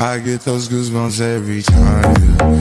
I get those goosebumps every time Yeah.